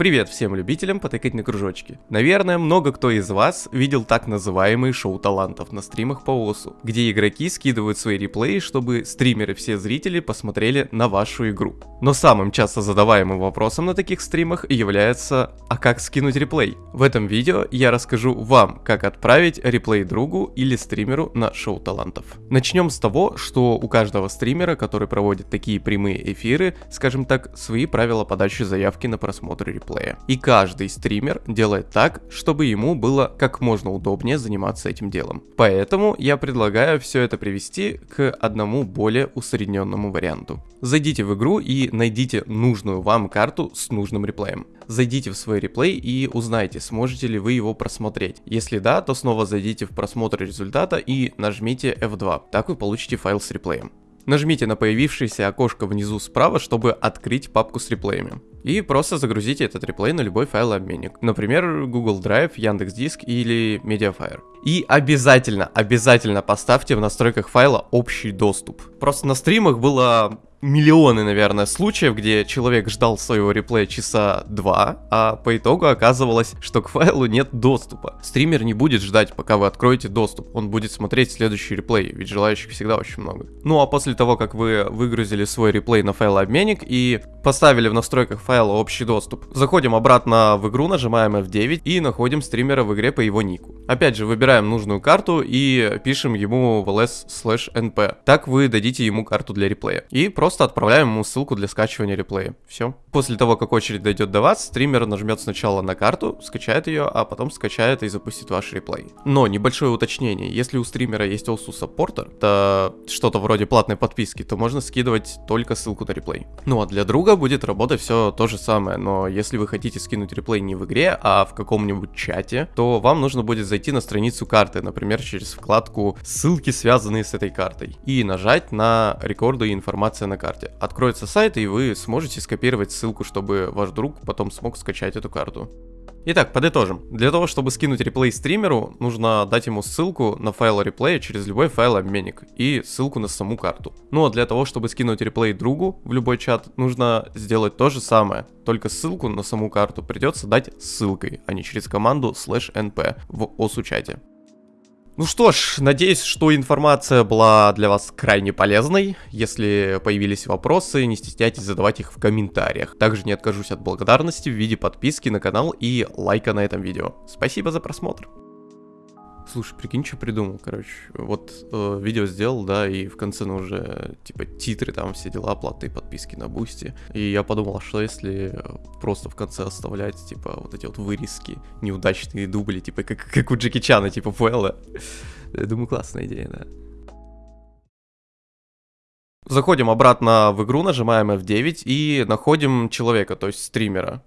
Привет всем любителям потыкать на кружочки. Наверное, много кто из вас видел так называемые шоу талантов на стримах по ОСУ, где игроки скидывают свои реплеи, чтобы стримеры все зрители посмотрели на вашу игру. Но самым часто задаваемым вопросом на таких стримах является «А как скинуть реплей?». В этом видео я расскажу вам, как отправить реплей другу или стримеру на шоу талантов. Начнем с того, что у каждого стримера, который проводит такие прямые эфиры, скажем так, свои правила подачи заявки на просмотр реплея геймплея. И каждый стример делает так, чтобы ему было как можно удобнее заниматься этим делом. Поэтому я предлагаю все это привести к одному более усредненному варианту. Зайдите в игру и найдите нужную вам карту с нужным реплеем. Зайдите в свой реплей и узнайте, сможете ли вы его просмотреть. Если да, то снова зайдите в просмотр результата и нажмите F2. Так вы получите файл с реплеем. Нажмите на появившееся окошко внизу справа, чтобы открыть папку с реплеями. И просто загрузите этот реплей на любой файлообменник. Например, Google Drive, Яндекс.Диск или Mediafire. И обязательно, обязательно поставьте в настройках файла общий доступ. Просто на стримах было миллионы, наверное, случаев, где человек ждал своего реплея часа два, а по итогу оказывалось, что к файлу нет доступа. Стример не будет ждать, пока вы откроете доступ, он будет смотреть следующий реплей, ведь желающих всегда очень много. Ну а после того, как вы выгрузили свой реплей на файлообменник и поставили в настройках файла общий доступ, заходим обратно в игру, нажимаем F9 и находим стримера в игре по его нику. Опять же, выбираем нужную карту и пишем ему в ls/np. Так вы дадите ему карту для реплея. И просто просто отправляем ему ссылку для скачивания реплея. Все. После того, как очередь дойдет до вас, стример нажмет сначала на карту, скачает ее, а потом скачает и запустит ваш реплей. Но небольшое уточнение. Если у стримера есть OSU саппортер, это что-то вроде платной подписки, то можно скидывать только ссылку на реплей. Ну а для друга будет работать все то же самое, но если вы хотите скинуть реплей не в игре, а в каком-нибудь чате, то вам нужно будет зайти на страницу карты, например, через вкладку «Ссылки, связанные с этой картой», и нажать на «Рекорды и информация на карте. Откроется сайт, и вы сможете скопировать ссылку, чтобы ваш друг потом смог скачать эту карту. Итак, подытожим. Для того, чтобы скинуть реплей стримеру, нужно дать ему ссылку на файл реплея через любой файл-обменник и ссылку на саму карту. Ну а для того, чтобы скинуть реплей другу в любой чат, нужно сделать то же самое. Только ссылку на саму карту придется дать ссылкой, а не через команду np в OSU чате. Ну что ж, надеюсь, что информация была для вас крайне полезной. Если появились вопросы, не стесняйтесь задавать их в комментариях. Также не откажусь от благодарности в виде подписки на канал и лайка на этом видео. Спасибо за просмотр. Слушай, прикинь, что придумал, короче. Вот э, видео сделал, да, и в конце, ну, уже, типа, титры, там, все дела, платы, подписки на бусти. И я подумал, а что если просто в конце оставлять, типа, вот эти вот вырезки, неудачные дубли, типа, как, как у Джеки Чана, типа, Фуэлла. Я думаю, классная идея, да. Заходим обратно в игру, нажимаем F9 и находим человека, то есть стримера.